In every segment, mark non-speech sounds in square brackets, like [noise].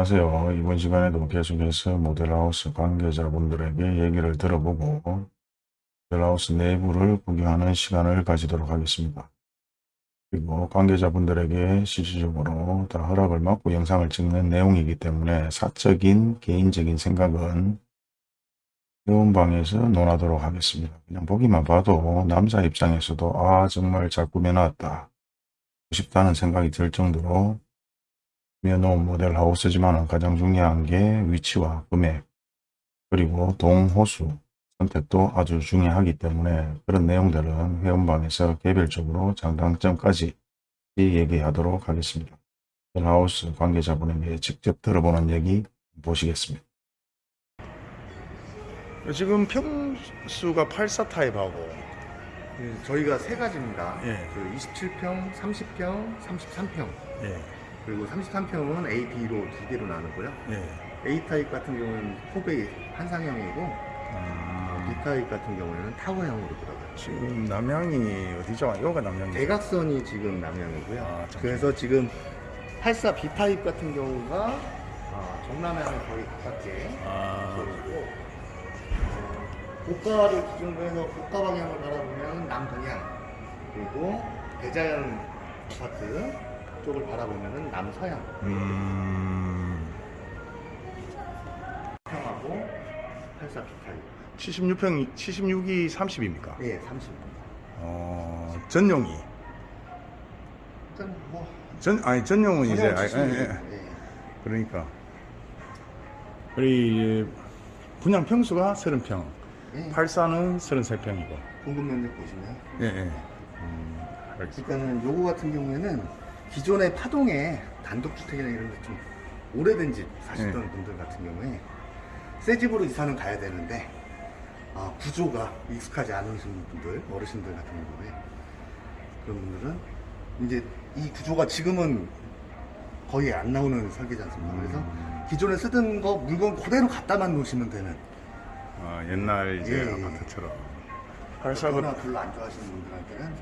안녕하세요. 이번 시간에도 계속해서 모델하우스 관계자분들에게 얘기를 들어보고 모델하우스 내부를 구경하는 시간을 가지도록 하겠습니다. 그리고 관계자분들에게 실질적으로 다 허락을 받고 영상을 찍는 내용이기 때문에 사적인 개인적인 생각은 회원방에서 논하도록 하겠습니다. 그냥 보기만 봐도 남자 입장에서도 아 정말 잘 꾸며놨다 싶다는 생각이 들 정도로 놓은 모델 하우스지만 가장 중요한 게 위치와 금액 그리고 동호수 선택도 아주 중요하기 때문에 그런 내용들은 회원방에서 개별적으로 장단점까지 얘기하도록 하겠습니다. 하우스 관계자분에게 직접 들어보는 얘기 보시겠습니다. 지금 평수가 84 타입하고 네, 저희가 세 가지입니다. 예. 그 27평, 30평, 33평. 예, 그리고 33평은 A, B로 두 개로 나누고요. 예. A 타입 같은 경우는 four bay 판상형이고 음, B 타입 같은 경우에는 타워형으로 들어가요. 지금 남향이 어디죠? 여기가 남향이 대각선이 지금 남향이고요. 아. 그래서 지금 84 B 타입 같은 경우가 아, 정남향을 거의 가깝게 아, 그리고 고가를 기준으로 해서 고가 방향을 바라보면 남동향 그리고 대자연 아파트 쪽을 바라보면 남서향 음, 평하고 84 B타입 76평, 76이 30입니까? 예, 30 어, 전용이. 일단 뭐 전, 아니, 전용은 이제, 전혀 아, 지식이- 예, 예. 예. 그러니까. 그리, 분양 평수가 30평, 예. 84는 33평이고. 공급 면적 보시면 예, 예. 음, 알겠습니다. 그러니까는 요거 같은 경우에는 기존의 파동에 단독주택이나 이런 데좀 오래된 집 사시던 네. 분들 같은 경우에 새 집으로 이사는 가야 되는데 아, 구조가 익숙하지 않으신 분들 어르신들 같은 경우에 그런 분들은 이제 이 구조가 지금은 거의 안 나오는 설계지 않습니까 그래서 음. 기존에 쓰던 거 물건 그대로 갖다만 놓으시면 되는 아, 옛날 이제 예, 예. 아파트처럼. 84, 그러나 별로 안 좋아하시는 분들한테는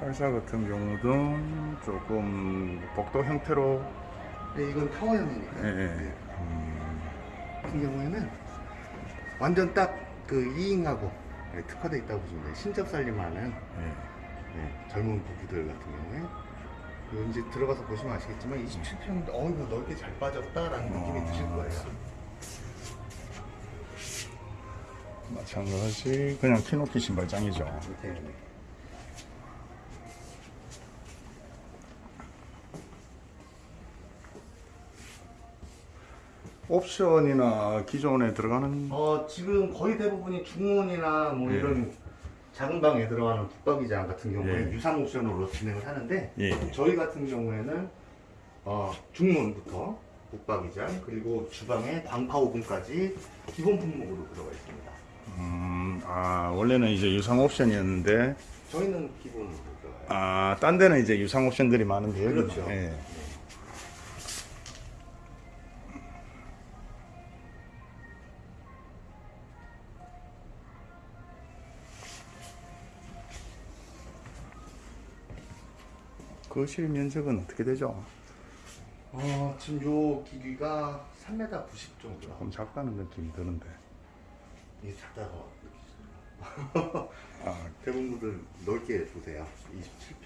84 같은 경우도 조금 복도 형태로, 네, 이건 타워형이니까 예, 예. 네. 음, 같은 경우에는 완전 딱 그 2인가구 특화되어 있다고 보시면 돼요. 신접 살림하는 예. 네, 젊은 부부들 같은 경우에 요 이제 들어가서 보시면 아시겠지만 27평인데 어 이거 넓게 잘 빠졌다 라는 느낌이 드실 거예요. 마찬가지, 그냥 키높이 신발장이죠. 네, 옵션이나 기존에 들어가는 어 지금 거의 대부분이 중원이나 뭐 예. 이런 작은 방에 들어가는 북박이장 같은 경우에 예. 유상 옵션으로 진행을 하는데 예. 저희 같은 경우에는 어, 중문부터 북박이장 그리고 주방에 광파 오븐까지 기본 품목으로 들어가 있습니다. 음, 아, 원래는 이제 유상 옵션이었는데, 저희는 기본으로 들어가요. 아, 딴 데는 이제 유상 옵션들이 많은데, 그렇죠. 예. 거실 면적은 어떻게 되죠? 어, 지금 요 길이가 3m 90 정도라. 조금 작다는 느낌이 드는데. 이게 작다고 느끼시나요? 아, [laughs] 대부분들 넓게 보세요.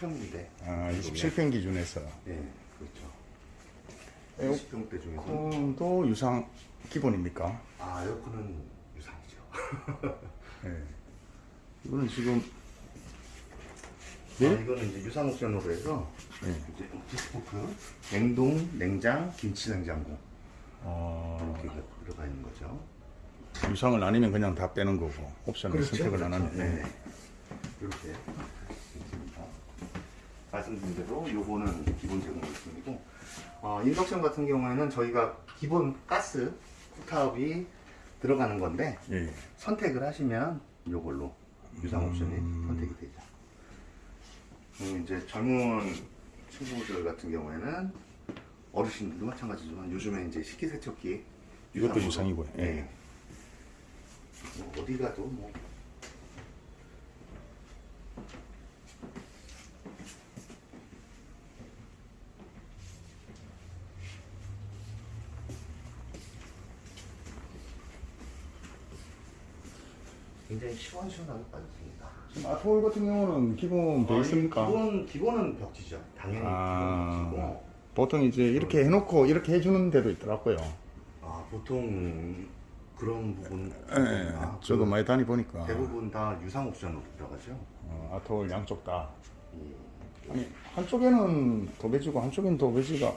27평인데. 아 27평 기준에서. 네, 그렇죠. 에어- 20평대 중에서. 콘도 유상 기본입니까? 아, 에어컨은 유상이죠. [laughs] 예. 이거는 지금, 아, 네? 이거는 이제 유상 옵션으로 해서 예. 이제 Bespoke, 냉동, 냉장, 김치 냉장고 어, 이렇게 들어가 있는 거죠. 유상을 나뉘면 그냥 다 빼는 거고, 옵션을 그렇죠. 선택을 안 하면. 예. 네. 이렇게 있습니다. 말씀드린 대로 요거는 기본 제공 물품이고 어, 인덕션 같은 경우에는 저희가 기본 가스 쿡타업이 들어가는 건데 예. 선택을 하시면 요걸로 유상 옵션이 음. 선택이 되죠. 이제 젊은 친구들 같은 경우에는 어르신들도 마찬가지지만 요즘에 이제 식기세척기 이것도 유상이고요. 예. 네. 뭐 어디 가도 뭐 굉장히 시원시원하게 빠졌어요. 지금 아트홀 같은 경우는 기본 돼 있습니까? 기본 기본은 벽지죠. 당연히 아. 기본 벽지고. 보통 이제 이렇게 해놓고 이렇게 해주는 데도 있더라고요. 아 보통 그런 부분. 예, 아, 저도 그 많이 다니보니까 대부분 다 유상 옵션으로 들어가죠. 어, 아트홀 양쪽 다. 이- 아니 한쪽에는 도배지고 한쪽에는 도배지가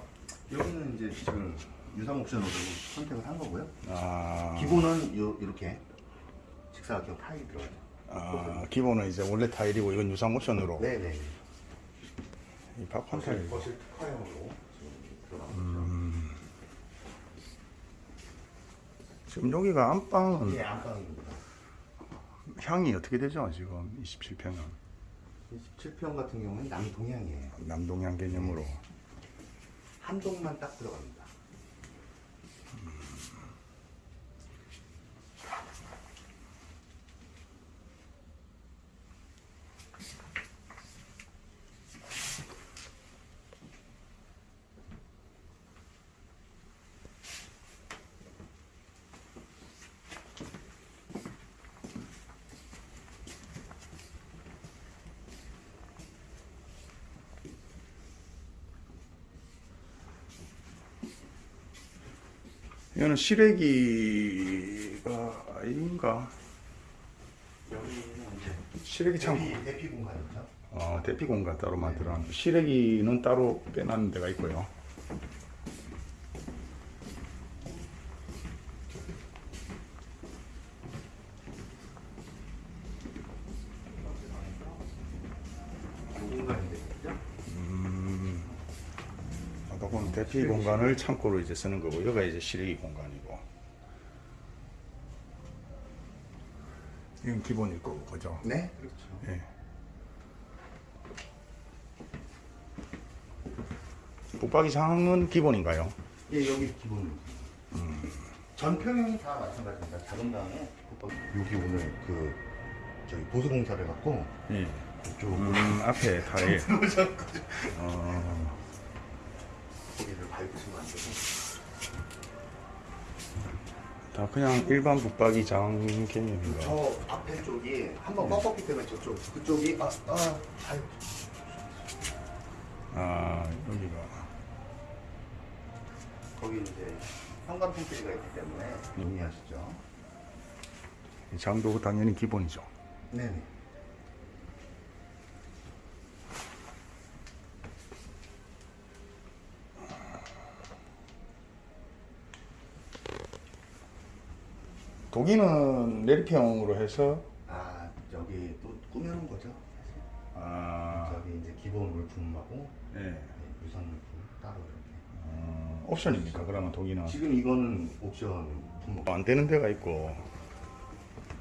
여기는 이제 지금 유상 옵션으로 선택을 한 거고요. 아, 기본은 요, 이렇게 직사각형 타일이 들어가죠. 아 기본은 이제 원래 타일이고 이건 유상 옵션으로 네네. 이 박판 타일. 거실 특화형으로 지금 음. 지금 여기가 안방은. 예, 안방입니다. 향이 어떻게 되죠? 지금 27평은 27평 같은 경우는 남동향이에요. 남동향 개념으로 한 동만 딱 들어갑니다. 이거는 시래기가 아닌가? 여기는 이제 시래기 창고. 대피, 대피 공간이죠. 어, 대피 공간 따로 만들어놨는 시래기는 따로 빼놨는 데가 있고요. 그 공간이 되겠죠. 음, 아까 본 대피 공간을 창고로 이제 쓰는 거고 여기가 이제 시래기 공간이고 이건 기본일 거고 그죠? 네, 그렇죠. 예. 붙박이 상은 기본인가요? 예, 여기 기본으로. 전 평형이 다 마찬가지입니다. 작은 방에 여기 오늘 그 저기 보수 공사를 갖고 예. 이쪽 음, 앞에 타일. 들어오셨 [laughs] 거기를 밟으시면 안 되고. 다 그냥 일반 붙박이 장 개념인가? 저 앞에 쪽이 한번 꺾었기 때문에 저쪽 그쪽이 아, 아, 아유. 아, 여기가. 거기 이제 현관 pantry가 있기 때문에 유의하시죠. 이 장도 당연히 기본이죠. 네네. 독일은 내리평으로 해서 아 여기 또 꾸며놓은 거죠. 아, 저기 이제 기본 물품하고 예. 네, 유선 물품 따로 이렇게. 어, 옵션입니까? 그러면 독일은 지금 이거는 옵션 품목. 안 되는 데가 있고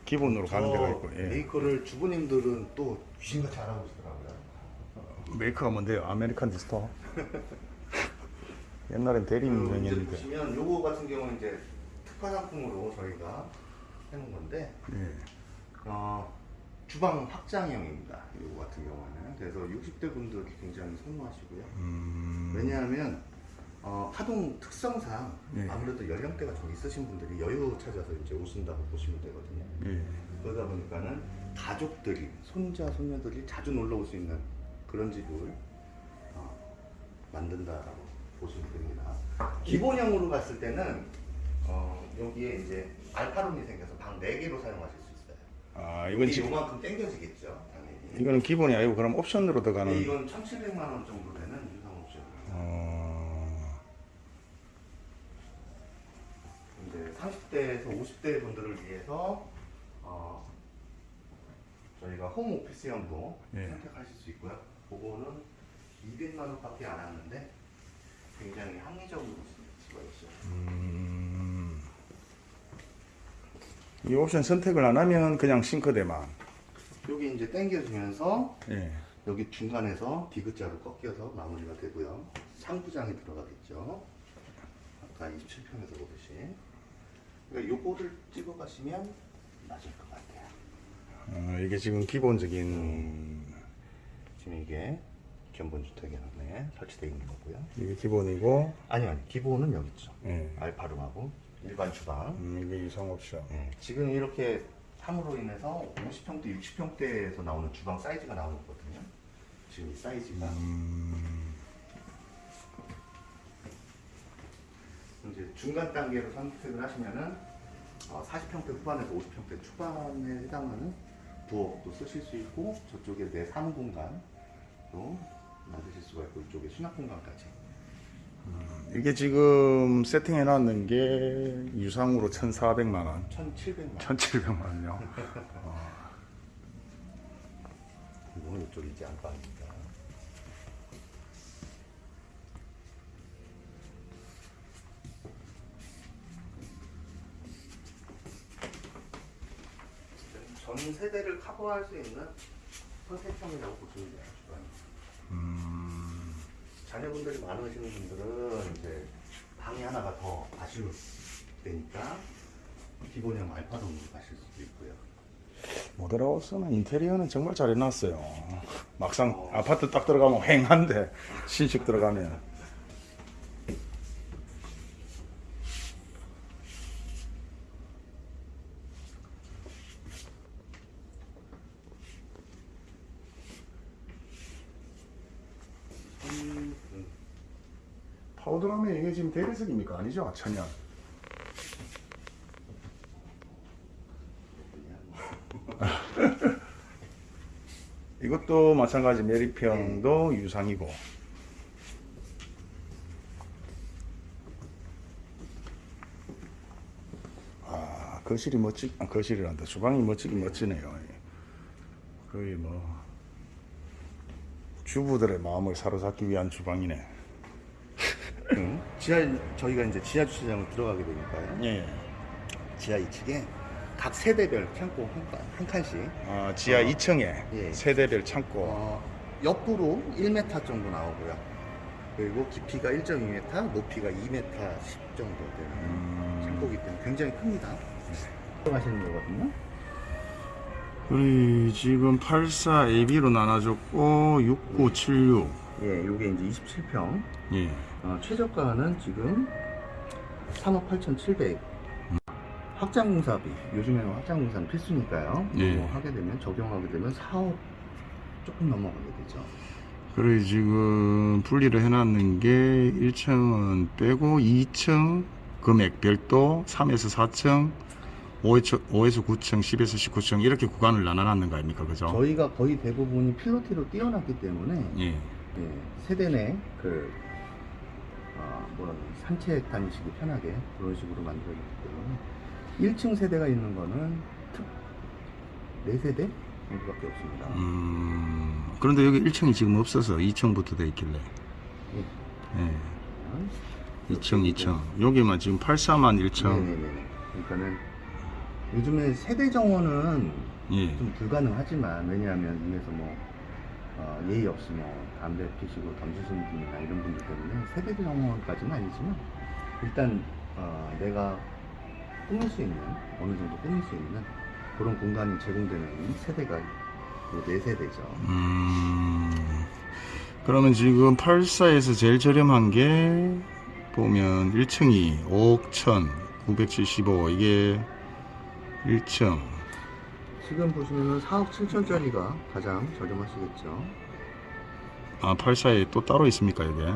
기본으로 가는 데가 있고. 예. 메이커를 주부님들은 또 귀신같이 알아보시더라고요. 메이커가 뭔데요? 아메리칸 디스토? [laughs] 옛날엔 대리운전이었는데. 보시면 요거 같은 경우는 이제 특화 상품으로 저희가 해놓은 건데 예. 어, 주방 확장형입니다. 요거 같은 경우는 그래서 60대 분들이 굉장히 선호하시고요. 음, 왜냐하면 어, 하동 특성상 예. 아무래도 연령대가 좀 있으신 분들이 여유 찾아서 이제 오신다고 보시면 되거든요. 예. 그러다 보니까는 가족들이 손자 손녀들이 자주 놀러 올 수 있는 그런 집을 어, 만든다라고 보시면 됩니다. 기본형으로 갔을 때는 어, 여기에 이제 알파룸이 생겨서 방 4개로 사용하실 수 있어요. 아, 이건 이게 지금 요만큼 당겨지겠죠, 당연히. 이거는 기본이 아니고 그럼 옵션으로 근데 들어가는. 이건 1,700만 원 정도 되는 유상 옵션. 어, 이제 30대에서 50대 분들을 위해서 어, 저희가 홈 오피스형도 예. 선택하실 수 있고요. 그거는 200만 원밖에 안 하는데 굉장히 합리적으로 쓸 수가 있어요. 음, 이 옵션 선택을 안 하면 그냥 싱크대만. 여기 이제 당겨지면서 예. 여기 중간에서 디귿자로 꺾여서 마무리가 되고요. 상부장이 들어가겠죠. 아까 27평에서 보듯이. 그러니까 요거를 찍어 가시면 맞을 것 같아요. 어, 이게 지금 기본적인 지금 이게 견본주택에 설치되어 있는 거고요. 이게 기본이고, 아니요, 아니 기본은 여기 있죠. 예. 알파룸하고 일반 주방. 음, 이게 유상 옵션. 예, 지금 이렇게 3으로 인해서 50평대, 60평대에서 나오는 주방 사이즈가 나오는 거거든요. 지금 이 사이즈가. 이제 중간 단계로 선택을 하시면은 어, 40평대 후반에서 50평대 초반에 해당하는 부엌도 쓰실 수 있고 저쪽에 내 사무 공간도 만드실 수가 있고 이쪽에 수납 공간까지. 이게 지금 세팅해 놨는 게 유상으로 1,400만 원, 1,700만 1,700만 원요. 이거는 이쪽이 이제 안방입니다. 전 세대를 커버할 수 있는 선택형이라고 보시면 돼요. 주방이. 음, 자녀분들이 많으시는 분들은 이제 방이 하나가 더 아쉬울 때니까 기본형 알파룸으로 가실 수도 있고요. 모델하우스는 인테리어는 정말 잘 해놨어요. 막상 아파트 딱 들어가면 휑한데 신식 들어가면 파우더라면 이게 지금 대리석입니까? 아니죠? 천연. [laughs] 이것도 마찬가지 메리평도 유상이고 아 거실이 멋지 아, 거실이란다 주방이 멋지긴 멋지네요 거의 뭐 주부들의 마음을 사로잡기 위한 주방이네 음. 지하 저희가 이제 지하 주차장을 들어가게 되니까요. 예. 지하 2층에 각 세대별 창고 한, 칸- 한 칸씩 아, 지하 어. 2층에 예. 세대별 창고 어, 옆으로 1m 정도 나오고요. 그리고 깊이가 1.2m, 높이가 2m 10 정도 되는 음. 창고기 때문에 굉장히 큽니다. 들어가시는 거거든요. 우리 지금 84 AB로 나눠줬고 6976 예, 요게 이제 27평. 예. 어, 최저가는 지금 3억 8,700. 확장공사비. 요즘에는 확장공사는 필수니까요. 예. 뭐 하게 되면 적용하게 되면 4억 조금 넘어가게 되죠. 그래 지금 분리를 해놨는 게 1층은 빼고 2층 금액 별도 3에서 4층 5에서, 5에서 9층 10에서 19층 이렇게 구간을 나눠놨는 거 아닙니까 그죠? 저희가 거의 대부분이 필로티로 띄워놨기 때문에 예. 예, 세대 내그 어, 뭐라 그러지 산책 다니시기 편하게 그런 식으로 만들어졌기 때문에 1층 세대가 있는 거는 특 4세대 정도밖에 없습니다. 음, 그런데 여기 1층이 지금 없어서 2층부터 돼 있길래 예. 예. 2층 2층 여기만 지금 84만 1층 네네네. 그러니까는 요즘에 세대 정원은 예. 좀 불가능하지만 왜냐하면 위에서 뭐 어, 예의 뭐 담배 피시고 던지시는 분이나 이런 분들 때문에 세대 정원까지는 아니지만 일단 어, 내가 꾸밀 수 있는 어느 정도 꾸밀 수 있는 그런 공간이 제공되는 세대가 네 세대죠. 음, 그러면 지금 84에서 제일 저렴한 게 보면 1층이 5억 1,975 이게 1층 지금 보시면은 4억 7천짜리가 가장 저렴하시겠죠. 아 84에 또 따로 있습니까 이게?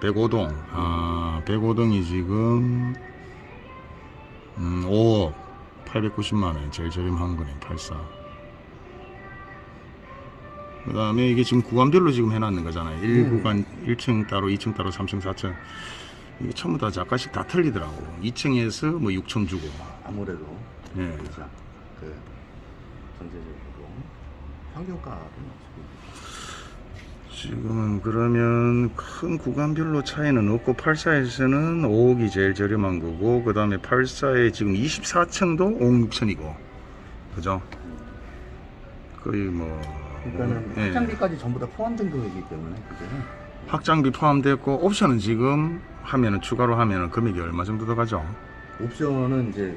105동. 아 105동이 지금 음, 5억 890만원 제일 저렴한 거네 84그 다음에 이게 지금 구간별로 지금 해놨는 거잖아요. 1구간 1층 따로 2층 따로 3층 4층. 이게 전부 다 약간씩 다 틀리더라고. 2층에서 뭐 6천 주고. 아무래도 예. 그렇죠. 그 전체적으로 평균가는 어차피 지금은 그러면 큰 구간별로 차이는 없고 84에서는 5억이 제일 저렴한 거고 그 다음에 84에 지금 24층도 5억 6천이고 그죠? 거의 뭐 그러니까는 예. 확장비까지 전부 다 포함된 금액이기 때문에 그게 확장비 포함됐고 옵션은 지금 하면은 추가로 하면은 금액이 얼마 정도 더 가죠? 옵션은 이제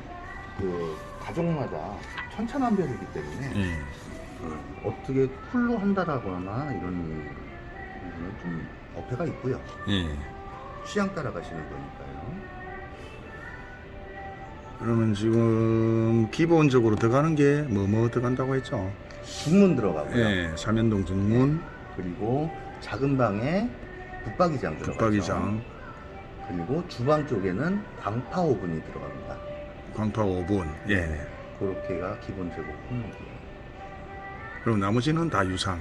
그 가족마다 천차만별이기 때문에 예. 그 어떻게 풀로 한다라거나 이런 부분은 좀 어폐가 있고요. 예. 취향 따라 가시는 거니까요. 그러면 지금 기본적으로 들어가는 게 뭐뭐 들어간다고 했죠? 중문 들어가고요. 예, 삼연동 정문, 그리고 작은 방에 붙박이장 들어가죠. 붙박이장, 그리고 주방 쪽에는 광파 오븐이 들어갑니다. 광파 5분. 예. 그렇게가 기본 제공 품목이에요. 그럼 나머지는 다 유상.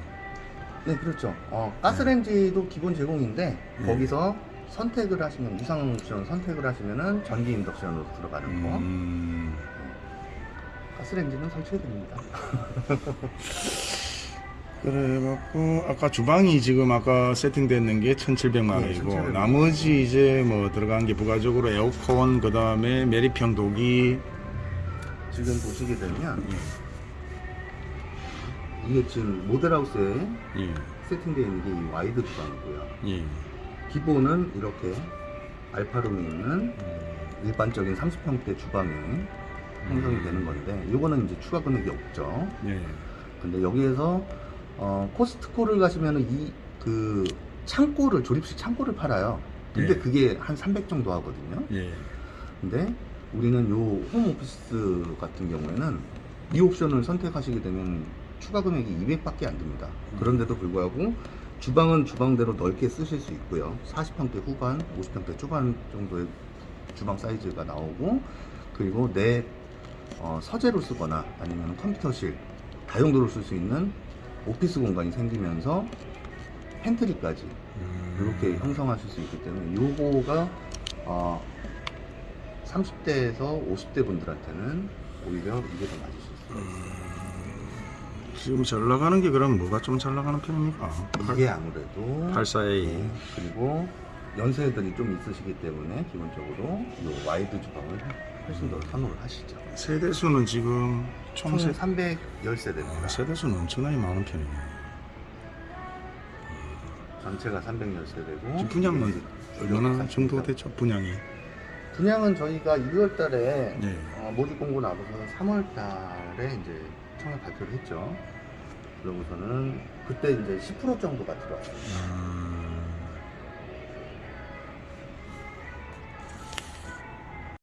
네, 그렇죠. 어, 가스레인지도 기본 제공인데 네. 거기서 선택을 하시면 유상 옵션 선택을 하시면은 전기 인덕션으로 들어가는 거. 음, 가스레인지는 설치가 됩니다. [laughs] 그래갖고 아까 주방이 지금 아까 세팅됐는 게 1,700만 네, 원이고 1,700만 원. 나머지 이제 뭐 들어간 게 부가적으로 에어컨 그 다음에 메리평 도기 지금 보시게 되면 예, 이게 지금 모델하우스에 예, 세팅되어 있는 게 이 와이드 주방이고요. 예. 기본은 이렇게 알파룸이 있는 음, 일반적인 30평대 주방이 형성이 되는 건데 요거는 이제 추가 금액이 없죠. 예. 근데 여기에서 어, 코스트코를 가시면은 이그 창고를 조립식 창고를 팔아요. 근데 예. 그게 한 300 정도 하거든요. 예. 근데 우리는 요 홈오피스 같은 경우에는 이 옵션을 선택하시게 되면 추가 금액이 200밖에 안 듭니다. 그런데도 불구하고 주방은 주방대로 넓게 쓰실 수 있고요. 40평대 후반, 50평대 초반 정도의 주방 사이즈가 나오고 그리고 내 어, 서재로 쓰거나 아니면 컴퓨터실 다용도로 쓸 수 있는 오피스 공간이 생기면서 팬트리까지 음, 이렇게 형성하실 수 있기 때문에 요거가 어, 30대에서 50대 분들한테는 오히려 이게 더 맞으실 수가 있어요. 지금 잘 나가는 게 그럼 뭐가 좀 잘 나가는 편입니까? 이게 아무래도 84A. 네, 그리고 연세들이 좀 있으시기 때문에 기본적으로 요 와이드 주방을 훨씬 더 선호를 하시죠. 세대 수는 지금 총 총 세, 310세대입니다. 아, 세대 수는 엄청나게 많은 편이네. 전체가 310세대고 지금 분양은 얼마나 정도 됐죠? 분양이. 분양은 저희가 2월 달에 네. 어, 모집 공고 나고서 3월 달에 이제 청약 발표를 했죠. 그러고서는 그때 이제 10% 정도가 들어왔어요. 음,